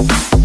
Mr.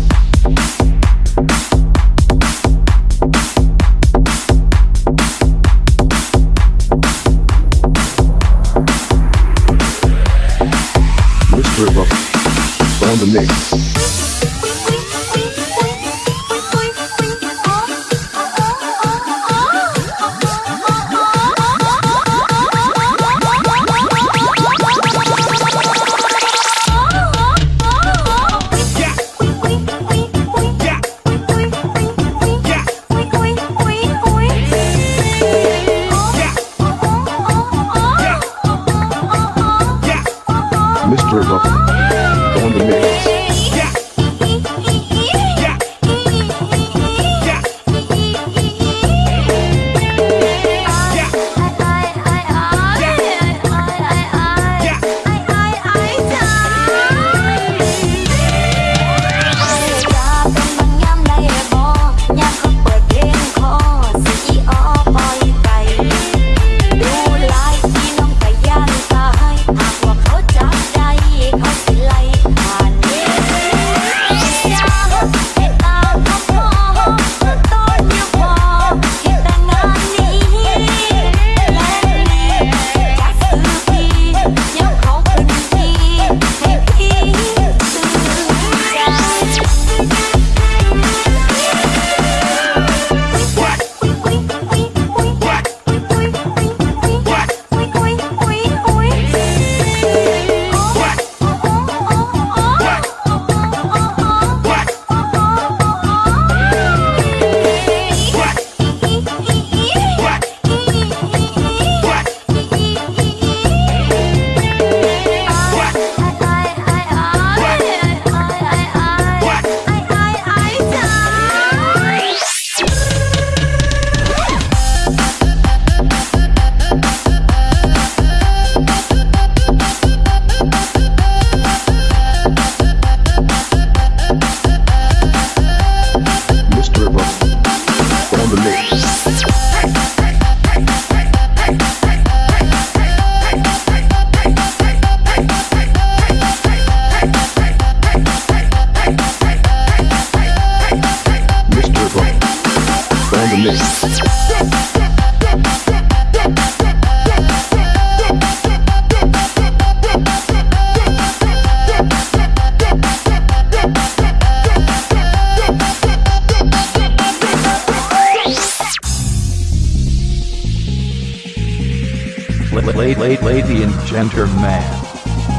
Lady, and gentlemen,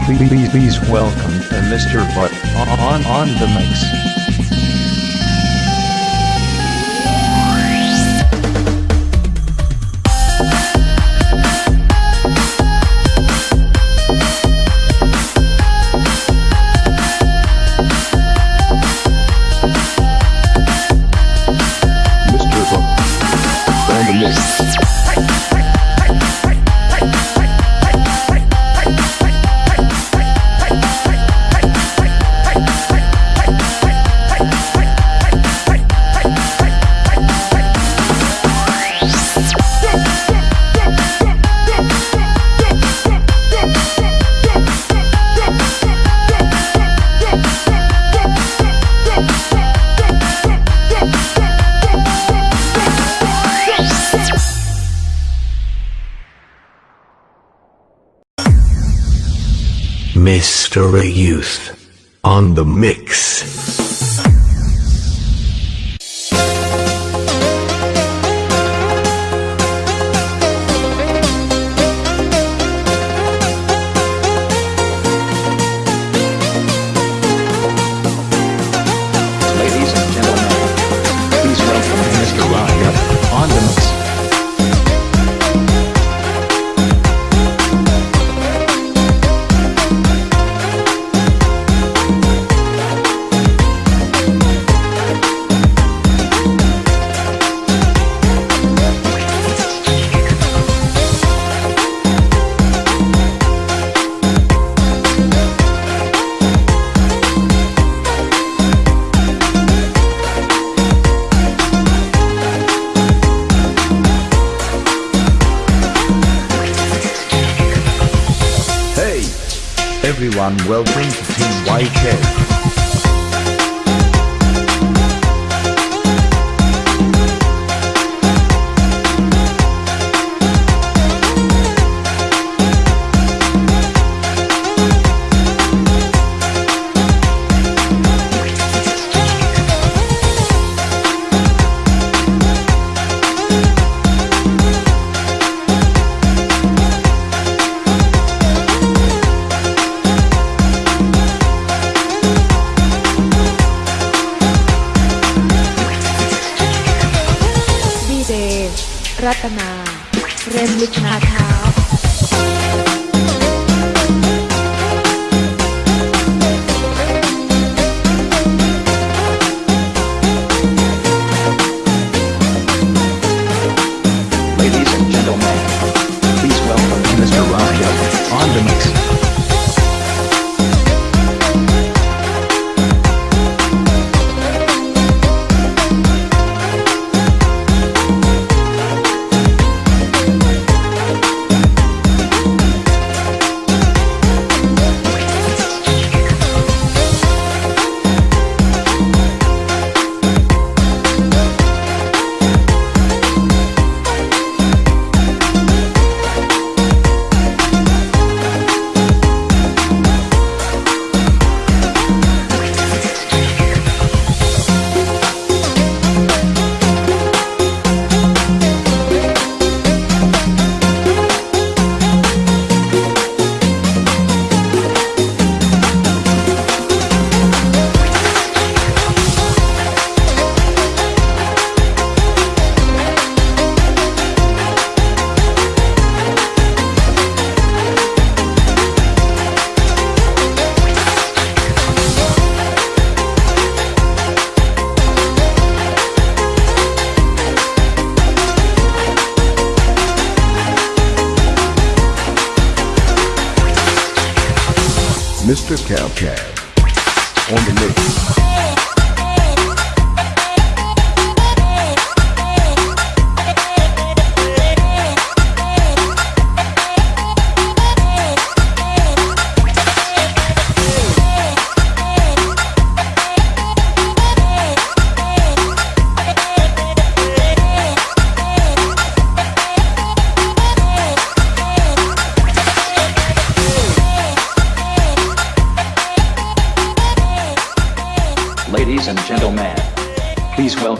please, please welcome to Mr. Butt on, on the mix. Mr. Youth on the mix. on Wellbring 15YK.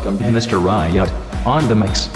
Welcome Mr. Riot on the mix.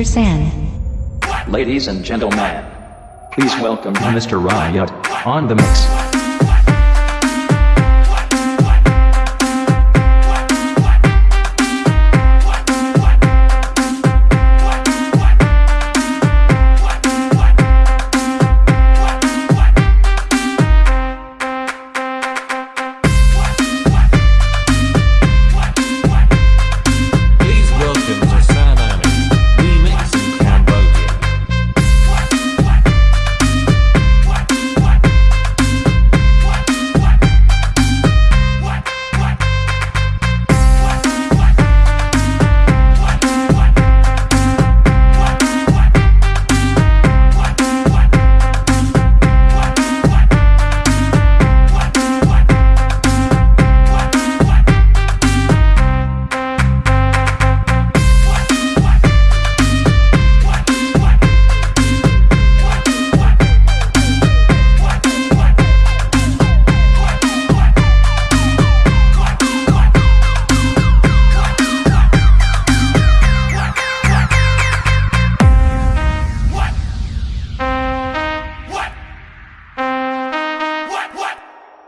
Mr. San. Ladies and gentlemen, please welcome Mr. Riot on the mix.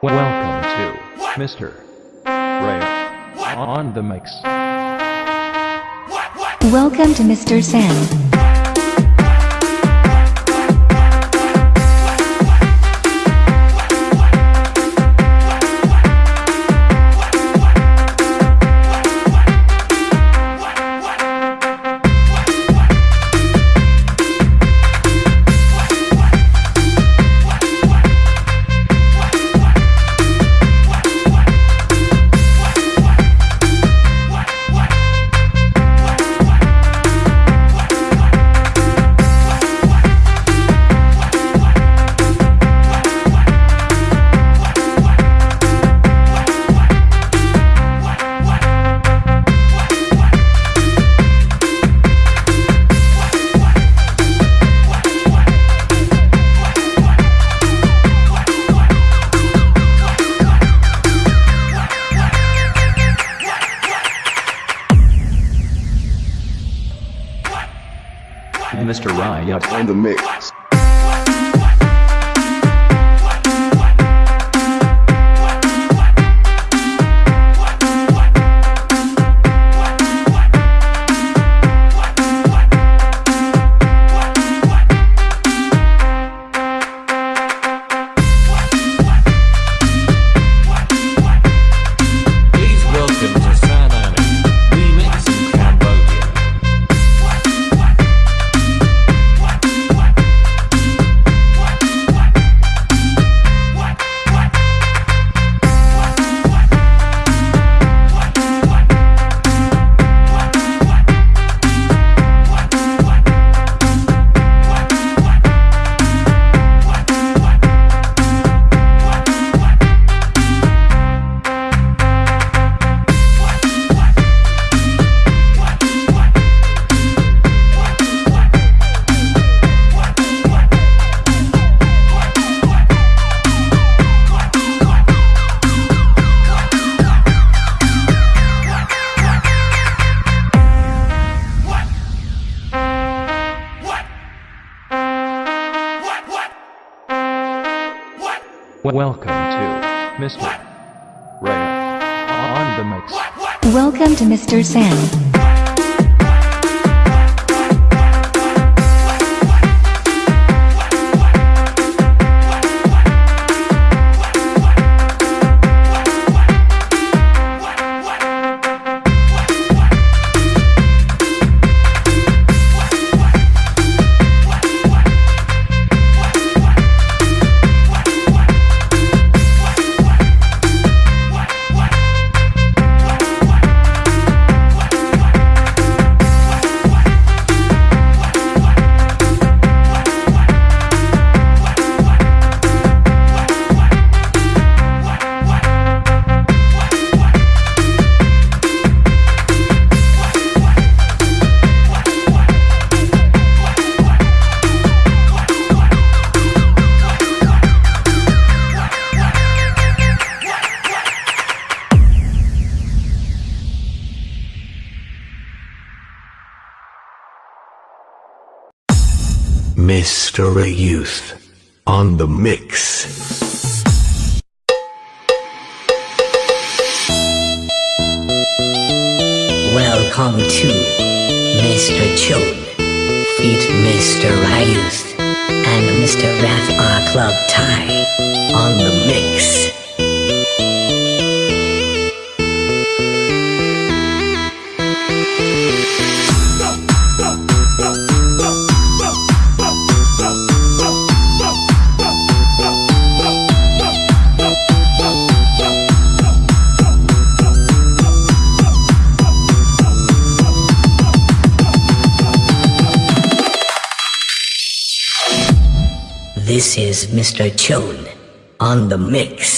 Welcome to Mr. Ray on the mix. Welcome to Mr. San. Welcome Mr. Youth on the mix. Welcome to Mr. Chode, feat Mr. Ryuth, and Mr. Rath Club Thai on the mix. Mr. Chode on the mix.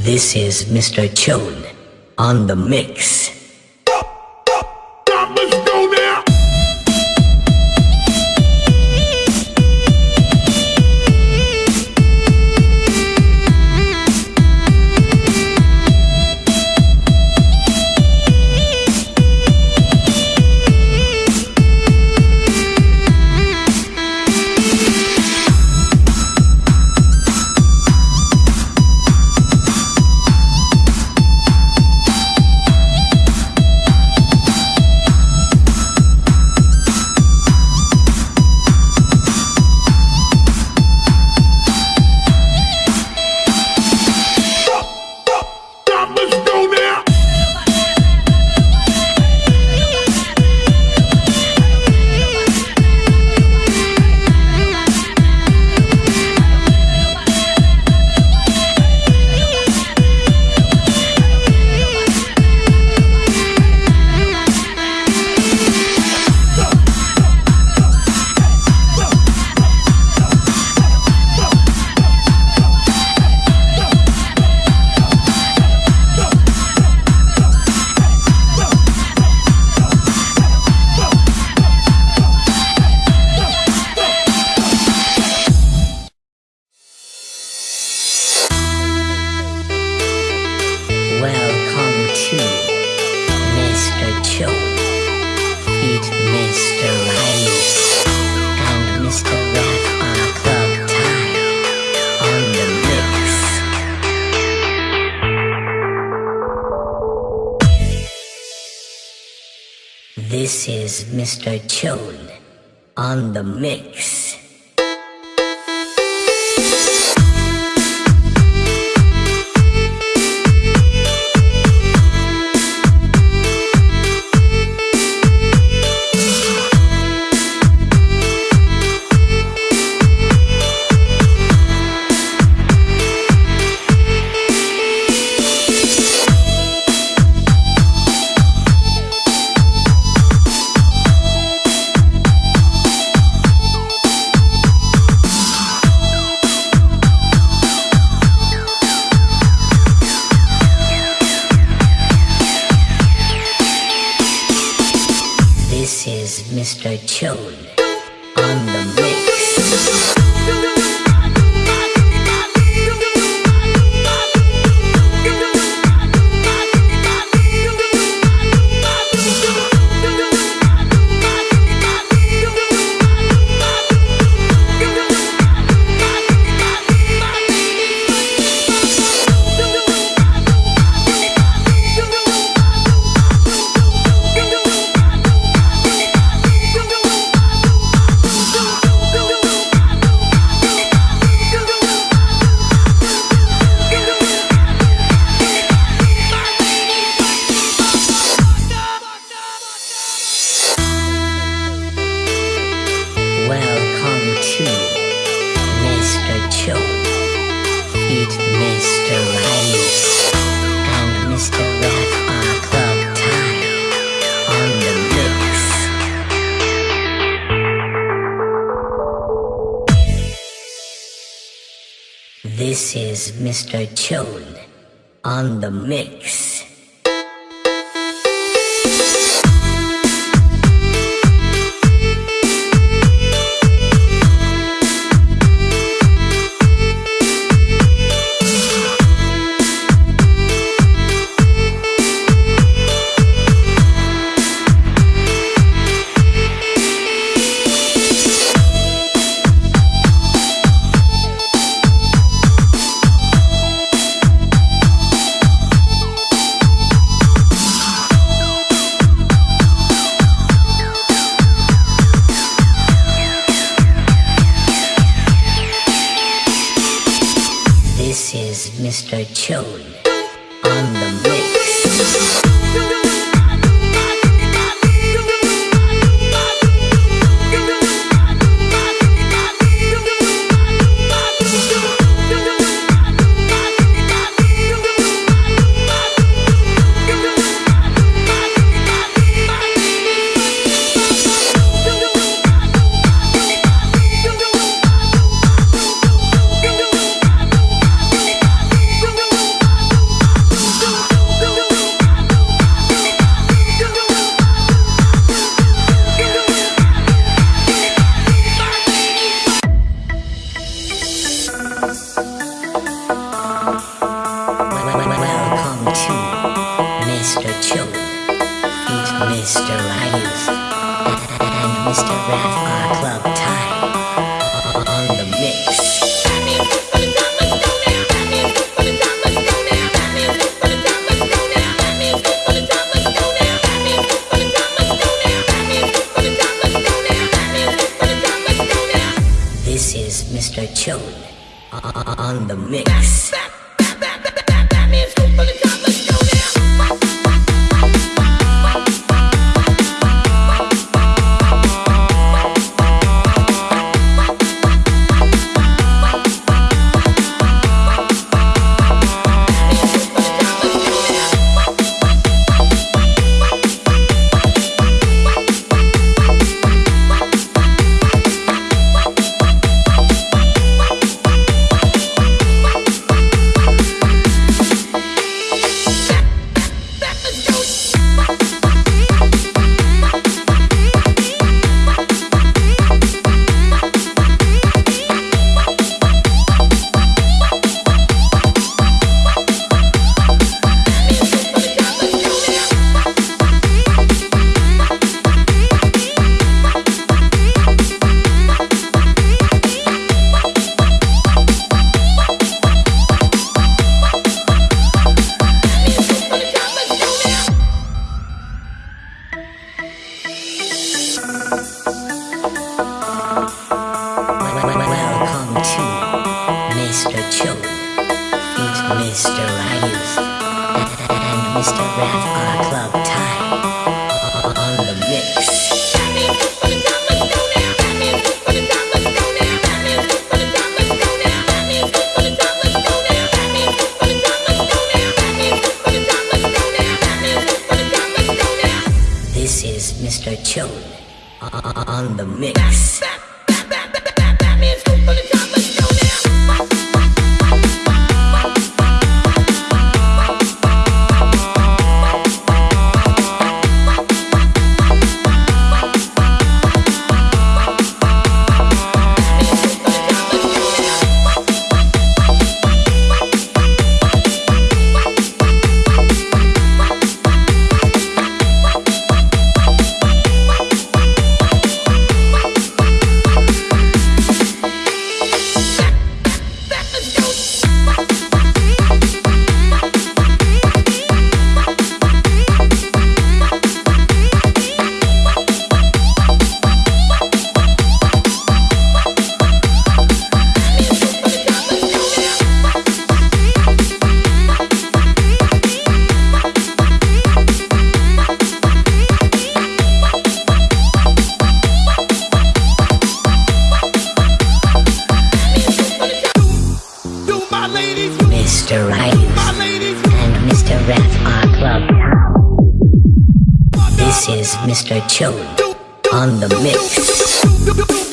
This is Mr. Chode on the mix. This is Mr. Chode on the mix. This is Mr. Chone on the mix. Chillin' on the mix. Mr. Chode on the mix.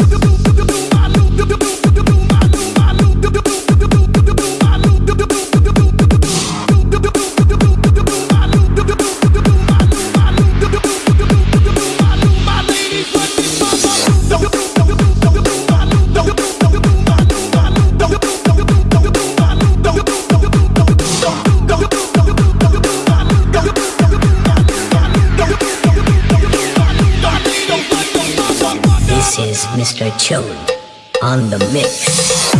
Chode on the mix.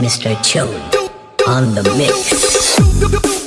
Mr. Chode on the mix.